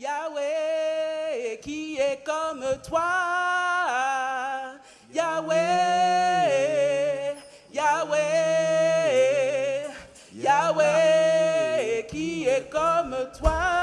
Yahweh qui est comme toi. Yahweh, Yahweh, Yahweh qui est comme toi.